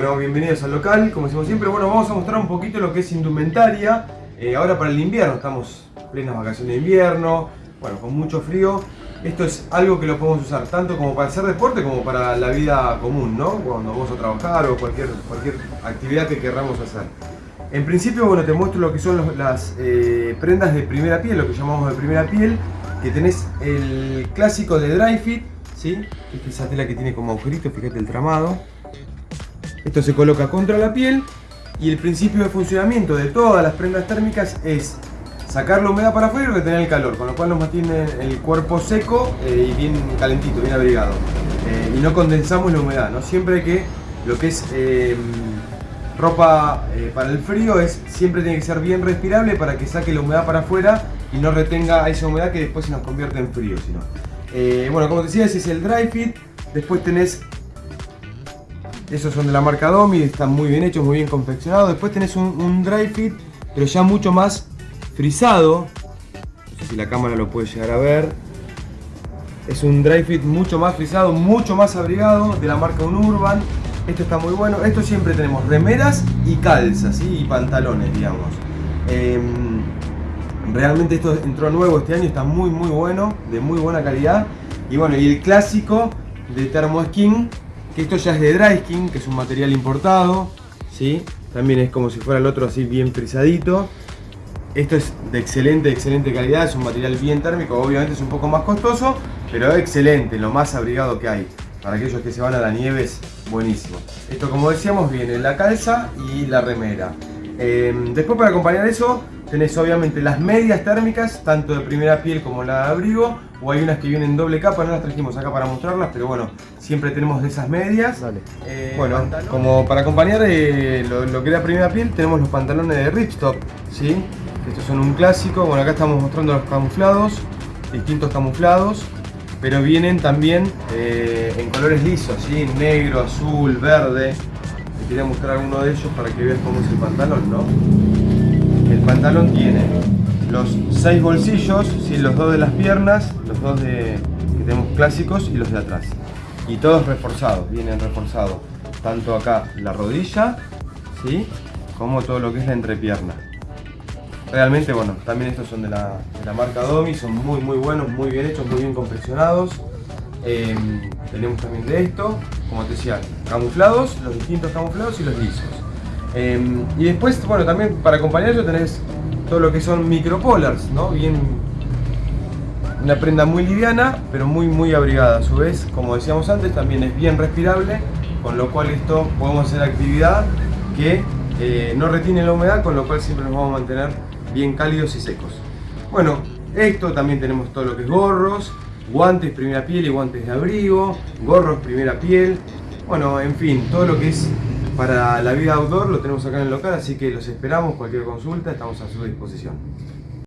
Bueno, bienvenidos al local, como decimos siempre, bueno, vamos a mostrar un poquito lo que es indumentaria. Eh, ahora para el invierno, estamos plenas vacaciones de invierno, bueno, con mucho frío. Esto es algo que lo podemos usar tanto como para hacer deporte como para la vida común, ¿no? Cuando vamos a trabajar o cualquier, cualquier actividad que querramos hacer. En principio, bueno, te muestro lo que son las eh, prendas de primera piel, lo que llamamos de primera piel, que tenés el clásico de dry fit, ¿sí? Esa tela que tiene como agujerito, fíjate el tramado. Esto se coloca contra la piel y el principio de funcionamiento de todas las prendas térmicas es sacar la humedad para afuera y retener el calor, con lo cual nos mantiene el cuerpo seco eh, y bien calentito, bien abrigado. Eh, y no condensamos la humedad, ¿no? Siempre que, lo que es eh, ropa eh, para el frío, es siempre tiene que ser bien respirable para que saque la humedad para afuera y no retenga esa humedad que después se nos convierte en frío. Bueno, como te decía, ese es el dry fit. Después tenés esos son de la marca Domi, están muy bien hechos, muy bien confeccionados. Después tenés un, dry fit, pero ya mucho más frisado. No sé si la cámara lo puede llegar a ver. Es un dry fit mucho más frisado, mucho más abrigado, de la marca Unurban. Esto está muy bueno. Esto siempre tenemos remeras y calzas, y pantalones, digamos. Em, realmente esto entró nuevo este año, está muy muy bueno, de muy buena calidad. Y bueno, y el clásico de Thermo Skin, esto ya es de dry skin, que es un material importado, ¿sí? También es como si fuera el otro así bien frisadito. Esto es de excelente, excelente calidad, es un material bien térmico, obviamente es un poco más costoso, pero excelente, lo más abrigado que hay. Para aquellos que se van a la nieve es buenísimo. Esto como decíamos viene la calza y la remera. Eh, después para acompañar eso tenés obviamente las medias térmicas, tanto de primera piel como la de abrigo, o hay unas que vienen doble capa, no las trajimos acá para mostrarlas, pero bueno, siempre tenemos de esas medias. Eh, bueno, como para acompañar eh, lo, lo que era primera piel, tenemos los pantalones de Ripstop, ¿sí? Estos son un clásico, bueno acá estamos mostrando los camuflados, distintos camuflados, pero vienen también eh, en colores lisos, ¿sí? Negro, azul, verde. Quería mostrar alguno de ellos para que veas cómo es el pantalón, ¿no? El pantalón tiene los seis bolsillos, ¿sí? los dos de las piernas, los dos de, que tenemos clásicos y los de atrás. Y todos reforzados, vienen reforzados. Tanto acá la rodilla, ¿sí? como todo lo que es la entrepierna. Realmente, bueno, también estos son de la, de la marca Domi, son muy muy buenos, muy bien hechos, muy bien confeccionados. Eh, tenemos también de esto, como te decía, camuflados, los distintos camuflados y los lisos. Eh, y después, bueno, también para acompañarlo tenés todo lo que son micropolars, ¿no? Bien, una prenda muy liviana, pero muy muy abrigada. A su vez, como decíamos antes, también es bien respirable, con lo cual esto podemos hacer actividad que eh, no retiene la humedad, con lo cual siempre nos vamos a mantener bien cálidos y secos. Bueno, esto también tenemos todo lo que es gorros, guantes primera piel y guantes de abrigo, gorros primera piel, bueno, en fin, todo lo que es para la vida outdoor lo tenemos acá en el local, así que los esperamos, cualquier consulta, estamos a su disposición.